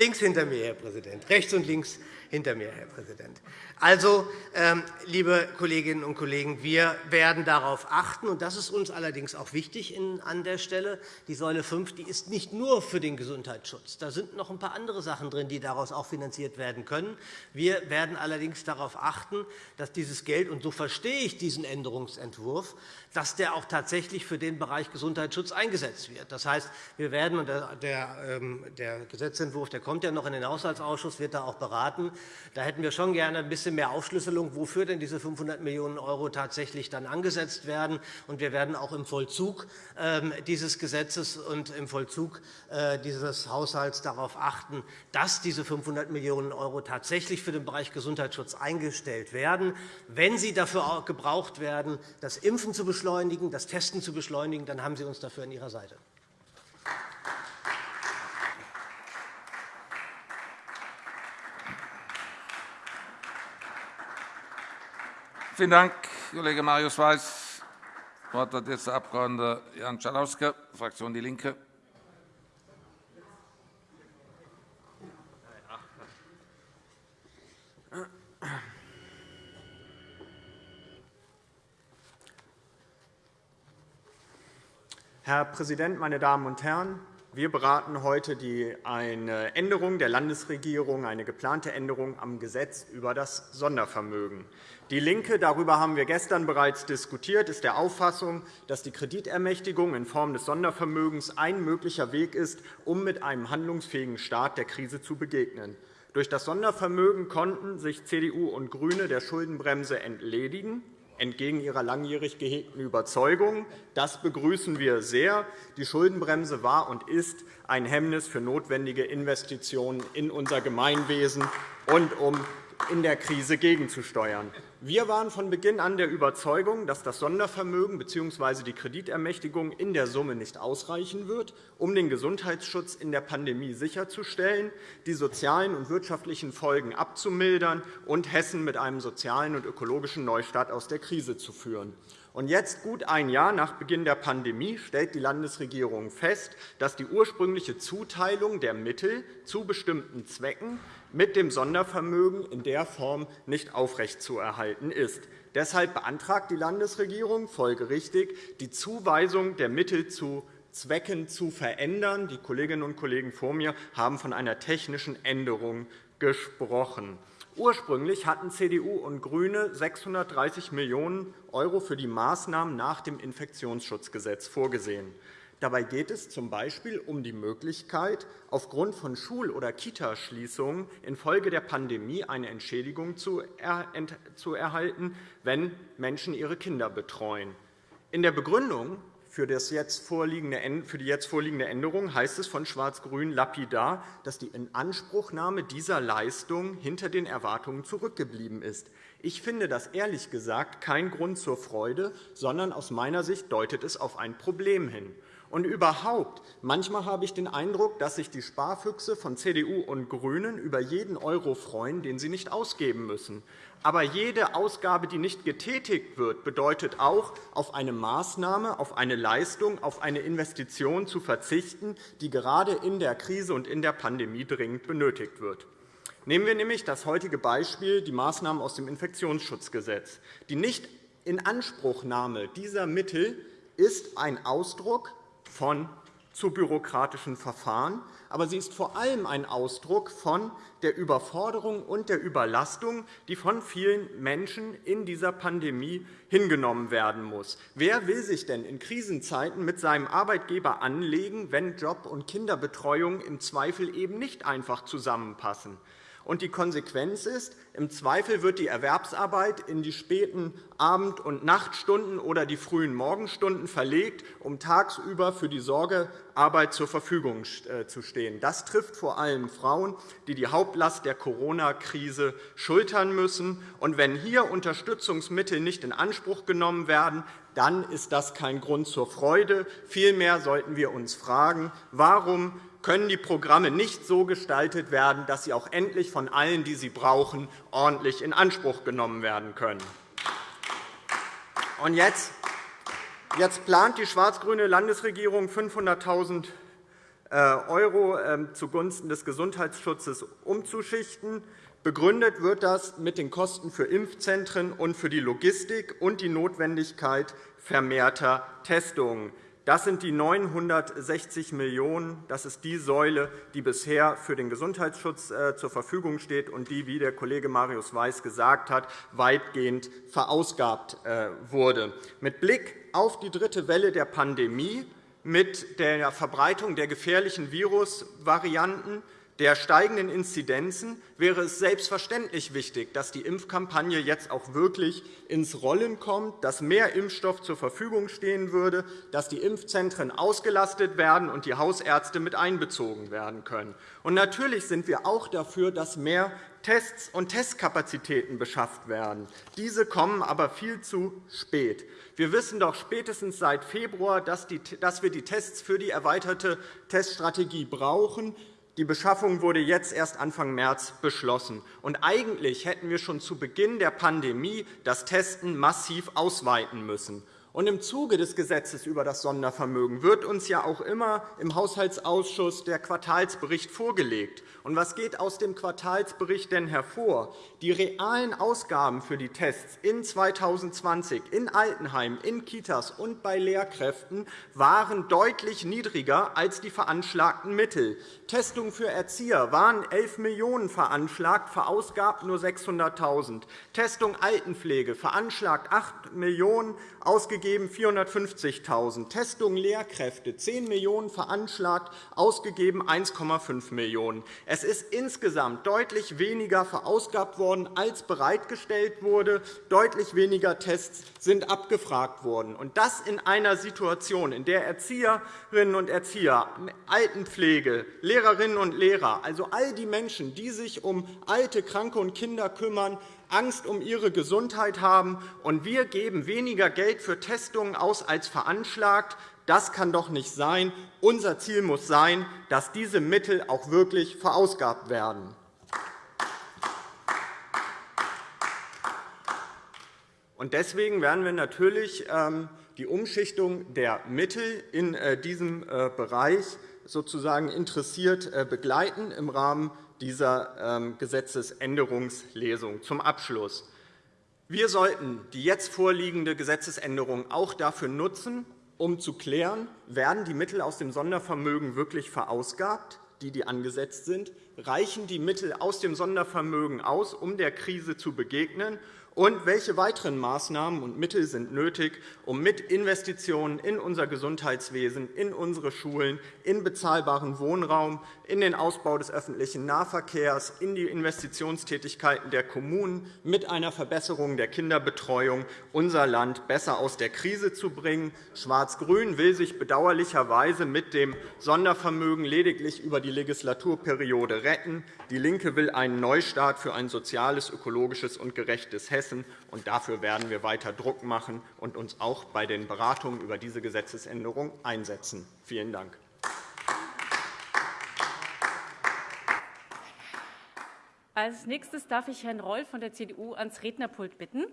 Links hinter mir, Herr Präsident. Rechts und links hinter mir, Herr Präsident. Also, ähm, liebe Kolleginnen und Kollegen, wir werden darauf achten, und das ist uns allerdings auch wichtig an der Stelle. Die Säule 5 die ist nicht nur für den Gesundheitsschutz. Da sind noch ein paar andere Sachen drin, die daraus auch finanziert werden können. Wir werden allerdings darauf achten, dass dieses Geld, und so verstehe ich diesen Änderungsentwurf, dass der auch tatsächlich für den Bereich Gesundheitsschutz eingesetzt wird. Das heißt, wir werden, und der, ähm, der Gesetzentwurf der kommt ja noch in den Haushaltsausschuss, wird da auch beraten. Da hätten wir schon gerne ein bisschen mehr Aufschlüsselung, wofür denn diese 500 Millionen € tatsächlich dann angesetzt werden. Und wir werden auch im Vollzug ähm, dieses Gesetzes und im Vollzug äh, dieses Haushalts darauf achten, dass diese 500 Millionen € tatsächlich für den Bereich Gesundheitsschutz eingestellt werden. Wenn sie dafür gebraucht werden, das Impfen zu beschleunigen, beschleunigen, das Testen zu beschleunigen, dann haben Sie uns dafür an Ihrer Seite. Vielen Dank, Kollege Marius Weiß. Das Wort hat jetzt der Abg. Jan Schalauske, Fraktion DIE LINKE. Herr Präsident, meine Damen und Herren! Wir beraten heute eine Änderung der Landesregierung, eine geplante Änderung am Gesetz über das Sondervermögen. DIE LINKE, darüber haben wir gestern bereits diskutiert, ist der Auffassung, dass die Kreditermächtigung in Form des Sondervermögens ein möglicher Weg ist, um mit einem handlungsfähigen Staat der Krise zu begegnen. Durch das Sondervermögen konnten sich CDU und GRÜNE der Schuldenbremse entledigen entgegen ihrer langjährig gehegten Überzeugung. Das begrüßen wir sehr. Die Schuldenbremse war und ist ein Hemmnis für notwendige Investitionen in unser Gemeinwesen und um in der Krise gegenzusteuern. Wir waren von Beginn an der Überzeugung, dass das Sondervermögen bzw. die Kreditermächtigung in der Summe nicht ausreichen wird, um den Gesundheitsschutz in der Pandemie sicherzustellen, die sozialen und wirtschaftlichen Folgen abzumildern und Hessen mit einem sozialen und ökologischen Neustart aus der Krise zu führen. Und jetzt, gut ein Jahr nach Beginn der Pandemie, stellt die Landesregierung fest, dass die ursprüngliche Zuteilung der Mittel zu bestimmten Zwecken mit dem Sondervermögen in der Form nicht aufrechtzuerhalten ist. Deshalb beantragt die Landesregierung folgerichtig, die Zuweisung der Mittel zu Zwecken zu verändern. Die Kolleginnen und Kollegen vor mir haben von einer technischen Änderung gesprochen. Ursprünglich hatten CDU und GRÜNE 630 Millionen € für die Maßnahmen nach dem Infektionsschutzgesetz vorgesehen. Dabei geht es z. B. um die Möglichkeit, aufgrund von Schul- oder Kitaschließungen infolge der Pandemie eine Entschädigung zu erhalten, wenn Menschen ihre Kinder betreuen. In der Begründung für, die jetzt vorliegende Änderung heißt es von Schwarz-Grün lapidar, dass die Inanspruchnahme dieser Leistung hinter den Erwartungen zurückgeblieben ist. Ich finde das ehrlich gesagt kein Grund zur Freude, sondern aus meiner Sicht deutet es auf ein Problem hin. Und überhaupt, manchmal habe ich den Eindruck, dass sich die Sparfüchse von CDU und GRÜNEN über jeden Euro freuen, den sie nicht ausgeben müssen. Aber jede Ausgabe, die nicht getätigt wird, bedeutet auch, auf eine Maßnahme, auf eine Leistung, auf eine Investition zu verzichten, die gerade in der Krise und in der Pandemie dringend benötigt wird. Nehmen wir nämlich das heutige Beispiel, die Maßnahmen aus dem Infektionsschutzgesetz. Die Nichtinanspruchnahme dieser Mittel ist ein Ausdruck von zu bürokratischen Verfahren, aber sie ist vor allem ein Ausdruck von der Überforderung und der Überlastung, die von vielen Menschen in dieser Pandemie hingenommen werden muss. Wer will sich denn in Krisenzeiten mit seinem Arbeitgeber anlegen, wenn Job und Kinderbetreuung im Zweifel eben nicht einfach zusammenpassen? Und die Konsequenz ist, im Zweifel wird die Erwerbsarbeit in die späten Abend- und Nachtstunden oder die frühen Morgenstunden verlegt, um tagsüber für die Sorgearbeit zur Verfügung äh, zu stehen. Das trifft vor allem Frauen, die die Hauptlast der Corona-Krise schultern müssen. Und wenn hier Unterstützungsmittel nicht in Anspruch genommen werden, dann ist das kein Grund zur Freude. Vielmehr sollten wir uns fragen, warum können die Programme nicht so gestaltet werden, dass sie auch endlich von allen, die sie brauchen, ordentlich in Anspruch genommen werden können. Und jetzt, jetzt plant die schwarz-grüne Landesregierung 500.000 äh, € ähm, zugunsten des Gesundheitsschutzes umzuschichten. Begründet wird das mit den Kosten für Impfzentren und für die Logistik und die Notwendigkeit vermehrter Testungen. Das sind die 960 Millionen €. Das ist die Säule, die bisher für den Gesundheitsschutz äh, zur Verfügung steht und die, wie der Kollege Marius Weiß gesagt hat, weitgehend verausgabt äh, wurde. Mit Blick auf die dritte Welle der Pandemie, mit der Verbreitung der gefährlichen Virusvarianten, der steigenden Inzidenzen wäre es selbstverständlich wichtig, dass die Impfkampagne jetzt auch wirklich ins Rollen kommt, dass mehr Impfstoff zur Verfügung stehen würde, dass die Impfzentren ausgelastet werden und die Hausärzte mit einbezogen werden können. Und natürlich sind wir auch dafür, dass mehr Tests und Testkapazitäten beschafft werden. Diese kommen aber viel zu spät. Wir wissen doch spätestens seit Februar, dass wir die Tests für die erweiterte Teststrategie brauchen. Die Beschaffung wurde jetzt erst Anfang März beschlossen. Und eigentlich hätten wir schon zu Beginn der Pandemie das Testen massiv ausweiten müssen. Und Im Zuge des Gesetzes über das Sondervermögen wird uns ja auch immer im Haushaltsausschuss der Quartalsbericht vorgelegt. Und was geht aus dem Quartalsbericht denn hervor? Die realen Ausgaben für die Tests in 2020 in Altenheim, in Kitas und bei Lehrkräften waren deutlich niedriger als die veranschlagten Mittel. Testungen für Erzieher waren 11 Millionen € veranschlagt, verausgabt nur 600.000 Testung Altenpflege veranschlagt 8 Millionen €, ausgegeben 450.000 Testung Lehrkräfte 10 Millionen € veranschlagt, ausgegeben 1,5 Millionen €. Es ist insgesamt deutlich weniger verausgabt worden, als bereitgestellt wurde. Deutlich weniger Tests sind abgefragt worden. Und das in einer Situation, in der Erzieherinnen und Erzieher, Altenpflege, Lehrerinnen und Lehrer, also all die Menschen, die sich um alte, Kranke und Kinder kümmern, Angst um ihre Gesundheit haben, und wir geben weniger Geld für Testungen aus als veranschlagt. Das kann doch nicht sein. Unser Ziel muss sein, dass diese Mittel auch wirklich verausgabt werden. Deswegen werden wir natürlich ähm, die Umschichtung der Mittel in äh, diesem äh, Bereich sozusagen interessiert äh, begleiten im Rahmen dieser ähm, Gesetzesänderungslesung. Zum Abschluss. Wir sollten die jetzt vorliegende Gesetzesänderung auch dafür nutzen, um zu klären, werden die Mittel aus dem Sondervermögen wirklich verausgabt, die, die angesetzt sind? Reichen die Mittel aus dem Sondervermögen aus, um der Krise zu begegnen? Und welche weiteren Maßnahmen und Mittel sind nötig, um mit Investitionen in unser Gesundheitswesen, in unsere Schulen, in bezahlbaren Wohnraum, in den Ausbau des öffentlichen Nahverkehrs, in die Investitionstätigkeiten der Kommunen mit einer Verbesserung der Kinderbetreuung unser Land besser aus der Krise zu bringen? Schwarz-Grün will sich bedauerlicherweise mit dem Sondervermögen lediglich über die Legislaturperiode retten. DIE LINKE will einen Neustart für ein soziales, ökologisches und gerechtes Hessen Hessen. Und dafür werden wir weiter Druck machen und uns auch bei den Beratungen über diese Gesetzesänderung einsetzen. Vielen Dank. Als nächstes darf ich Herrn Reul von der CDU ans Rednerpult bitten.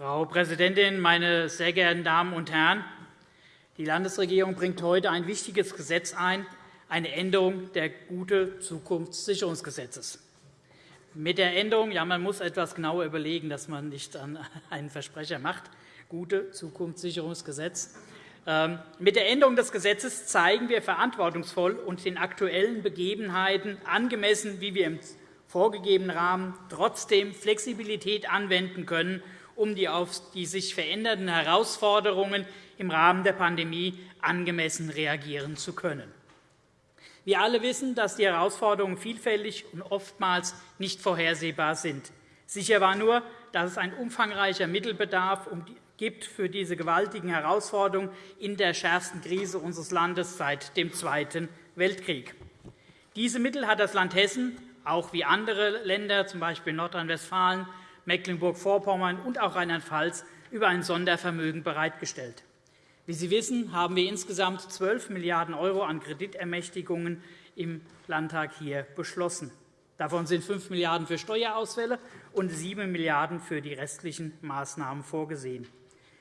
Frau Präsidentin, meine sehr geehrten Damen und Herren! Die Landesregierung bringt heute ein wichtiges Gesetz ein, eine Änderung des Gute-Zukunftssicherungsgesetzes. Mit der Änderung, ja, man muss etwas genauer überlegen, dass man nicht einen Versprecher macht, Gute-Zukunftssicherungsgesetz. Ähm, mit der Änderung des Gesetzes zeigen wir verantwortungsvoll und den aktuellen Begebenheiten angemessen, wie wir im vorgegebenen Rahmen trotzdem Flexibilität anwenden können um die auf die sich verändernden Herausforderungen im Rahmen der Pandemie angemessen reagieren zu können. Wir alle wissen, dass die Herausforderungen vielfältig und oftmals nicht vorhersehbar sind. Sicher war nur, dass es ein umfangreicher Mittelbedarf gibt für diese gewaltigen Herausforderungen in der schärfsten Krise unseres Landes seit dem Zweiten Weltkrieg. Diese Mittel hat das Land Hessen, auch wie andere Länder, z. B. Nordrhein-Westfalen, Mecklenburg-Vorpommern und auch Rheinland-Pfalz über ein Sondervermögen bereitgestellt. Wie Sie wissen, haben wir insgesamt 12 Milliarden € an Kreditermächtigungen im Landtag hier beschlossen. Davon sind 5 Milliarden € für Steuerausfälle und 7 Milliarden € für die restlichen Maßnahmen vorgesehen.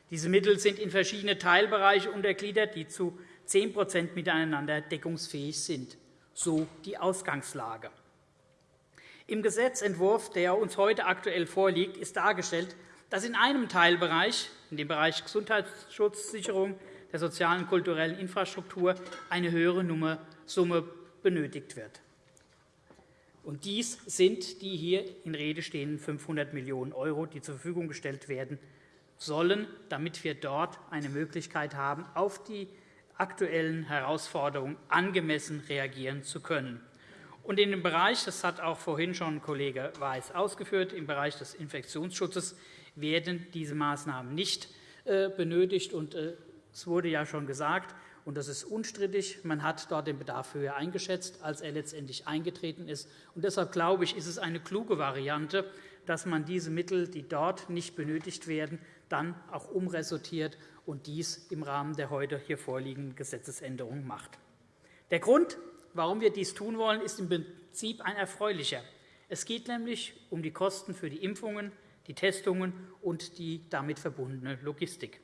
Diese Mittel sind in verschiedene Teilbereiche untergliedert, die zu 10% miteinander deckungsfähig sind. So die Ausgangslage. Im Gesetzentwurf, der uns heute aktuell vorliegt, ist dargestellt, dass in einem Teilbereich, in dem Bereich Gesundheitsschutzsicherung der sozialen und kulturellen Infrastruktur, eine höhere Summe benötigt wird. Und dies sind die hier in Rede stehenden 500 Millionen €, die zur Verfügung gestellt werden sollen, damit wir dort eine Möglichkeit haben, auf die aktuellen Herausforderungen angemessen reagieren zu können. Und in dem Bereich, das hat auch vorhin schon Kollege Weiß ausgeführt, im Bereich des Infektionsschutzes werden diese Maßnahmen nicht äh, benötigt. Und äh, es wurde ja schon gesagt, und das ist unstrittig, man hat dort den Bedarf höher eingeschätzt, als er letztendlich eingetreten ist. Und deshalb glaube ich, ist es eine kluge Variante, dass man diese Mittel, die dort nicht benötigt werden, dann auch umresortiert und dies im Rahmen der heute hier vorliegenden Gesetzesänderung macht. Der Grund Warum wir dies tun wollen, ist im Prinzip ein erfreulicher. Es geht nämlich um die Kosten für die Impfungen, die Testungen und die damit verbundene Logistik.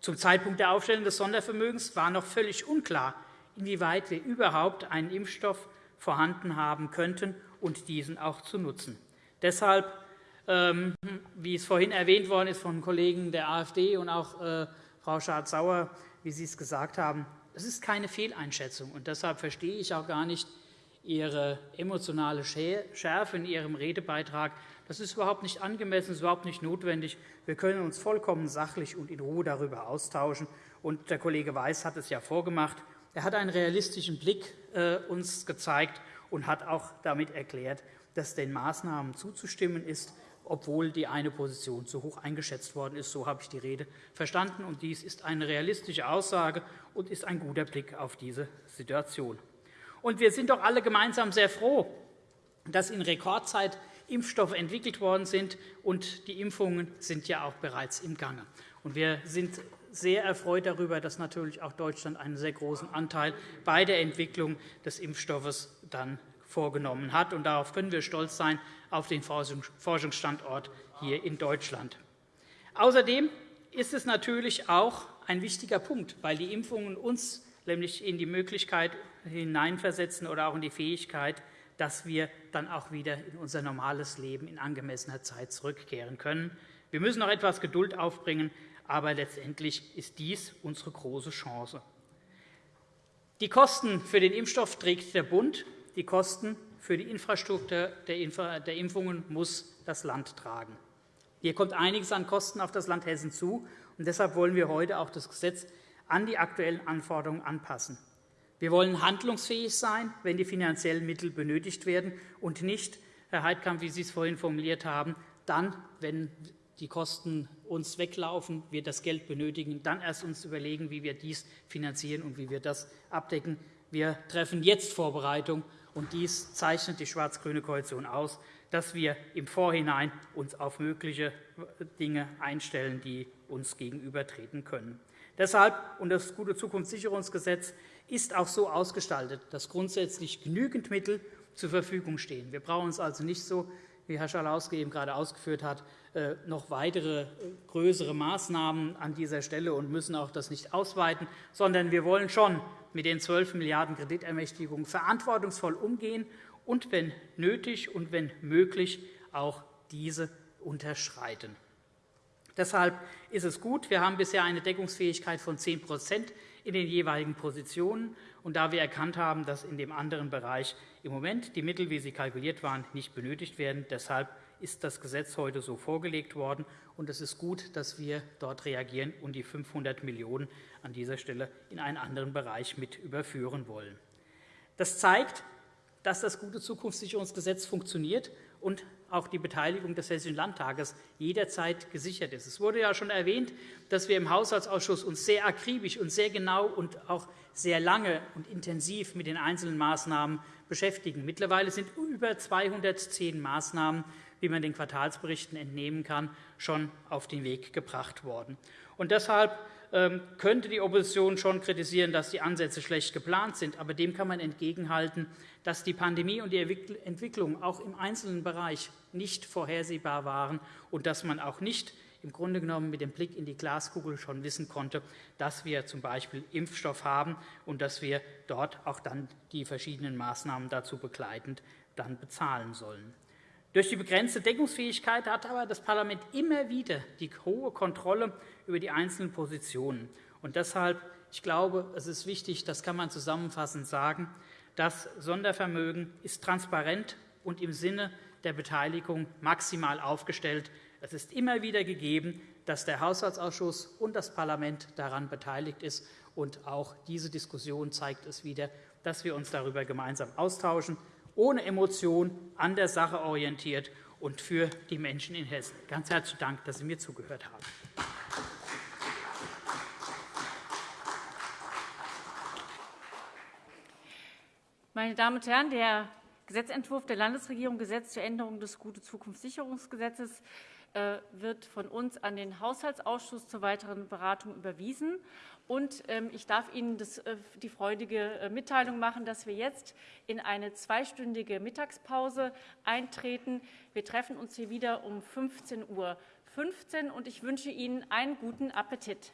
Zum Zeitpunkt der Aufstellung des Sondervermögens war noch völlig unklar, inwieweit wir überhaupt einen Impfstoff vorhanden haben könnten und diesen auch zu nutzen. Deshalb, ähm, wie es vorhin erwähnt worden ist von Kollegen der AfD und auch äh, Frau Schardt-Sauer, wie Sie es gesagt haben, das ist keine Fehleinschätzung. Und deshalb verstehe ich auch gar nicht Ihre emotionale Schärfe in Ihrem Redebeitrag. Das ist überhaupt nicht angemessen, das ist überhaupt nicht notwendig. Wir können uns vollkommen sachlich und in Ruhe darüber austauschen. Und der Kollege Weiß hat es ja vorgemacht. Er hat einen realistischen Blick äh, uns gezeigt und hat auch damit erklärt, dass den Maßnahmen zuzustimmen ist, obwohl die eine Position zu hoch eingeschätzt worden ist. So habe ich die Rede verstanden. Und dies ist eine realistische Aussage und ist ein guter Blick auf diese Situation. Und wir sind doch alle gemeinsam sehr froh, dass in Rekordzeit Impfstoffe entwickelt worden sind, und die Impfungen sind ja auch bereits im Gange. Und wir sind sehr erfreut darüber, dass natürlich auch Deutschland einen sehr großen Anteil bei der Entwicklung des Impfstoffes dann vorgenommen hat. Und darauf können wir stolz sein, auf den Forschungsstandort hier in Deutschland. Außerdem ist es natürlich auch ein wichtiger Punkt, weil die Impfungen uns nämlich in die Möglichkeit hineinversetzen oder auch in die Fähigkeit dass wir dann auch wieder in unser normales Leben in angemessener Zeit zurückkehren können. Wir müssen noch etwas Geduld aufbringen, aber letztendlich ist dies unsere große Chance. Die Kosten für den Impfstoff trägt der Bund. Die Kosten für die Infrastruktur der Impfungen muss das Land tragen. Hier kommt einiges an Kosten auf das Land Hessen zu. und Deshalb wollen wir heute auch das Gesetz an die aktuellen Anforderungen anpassen. Wir wollen handlungsfähig sein, wenn die finanziellen Mittel benötigt werden, und nicht, Herr Heidkamp, wie Sie es vorhin formuliert haben, dann, wenn die Kosten uns weglaufen, wir das Geld benötigen, dann erst uns überlegen, wie wir dies finanzieren und wie wir das abdecken. Wir treffen jetzt Vorbereitung, und dies zeichnet die schwarz-grüne Koalition aus, dass wir im Vorhinein uns auf mögliche Dinge einstellen, die uns gegenübertreten können. Deshalb und das gute Zukunftssicherungsgesetz ist auch so ausgestaltet, dass grundsätzlich genügend Mittel zur Verfügung stehen. Wir brauchen uns also nicht so, wie Herr Schalauske eben gerade ausgeführt hat, äh, noch weitere äh, größere Maßnahmen an dieser Stelle und müssen auch das nicht ausweiten, sondern wir wollen schon mit den 12 Milliarden € Kreditermächtigungen verantwortungsvoll umgehen und, wenn nötig und wenn möglich, auch diese unterschreiten. Deshalb ist es gut, wir haben bisher eine Deckungsfähigkeit von 10 in den jeweiligen Positionen. Und da wir erkannt haben, dass in dem anderen Bereich im Moment die Mittel, wie sie kalkuliert waren, nicht benötigt werden, deshalb ist das Gesetz heute so vorgelegt worden. Und es ist gut, dass wir dort reagieren und die 500 Millionen € an dieser Stelle in einen anderen Bereich mit überführen wollen. Das zeigt, dass das gute Zukunftssicherungsgesetz funktioniert und auch die Beteiligung des Hessischen Landtages jederzeit gesichert ist. Es wurde ja schon erwähnt, dass wir im Haushaltsausschuss uns sehr akribisch und sehr genau und auch sehr lange und intensiv mit den einzelnen Maßnahmen beschäftigen. Mittlerweile sind über 210 Maßnahmen wie man den Quartalsberichten entnehmen kann, schon auf den Weg gebracht worden. Und deshalb könnte die Opposition schon kritisieren, dass die Ansätze schlecht geplant sind. Aber dem kann man entgegenhalten, dass die Pandemie und die Entwicklung auch im einzelnen Bereich nicht vorhersehbar waren und dass man auch nicht im Grunde genommen mit dem Blick in die Glaskugel schon wissen konnte, dass wir z. B. Impfstoff haben und dass wir dort auch dann die verschiedenen Maßnahmen dazu begleitend dann bezahlen sollen. Durch die begrenzte Deckungsfähigkeit hat aber das Parlament immer wieder die hohe Kontrolle über die einzelnen Positionen. Und deshalb, ich glaube, es ist wichtig, das kann man zusammenfassend sagen, das Sondervermögen ist transparent und im Sinne der Beteiligung maximal aufgestellt. Es ist immer wieder gegeben, dass der Haushaltsausschuss und das Parlament daran beteiligt ist. Und auch diese Diskussion zeigt es wieder, dass wir uns darüber gemeinsam austauschen ohne Emotion, an der Sache orientiert und für die Menschen in Hessen. Ganz herzlichen Dank, dass Sie mir zugehört haben. Meine Damen und Herren, der Gesetzentwurf der Landesregierung Gesetz zur Änderung des Gute-Zukunftssicherungsgesetzes äh, wird von uns an den Haushaltsausschuss zur weiteren Beratung überwiesen. Und ähm, ich darf Ihnen äh, die freudige äh, Mitteilung machen, dass wir jetzt in eine zweistündige Mittagspause eintreten. Wir treffen uns hier wieder um 15.15 Uhr und ich wünsche Ihnen einen guten Appetit.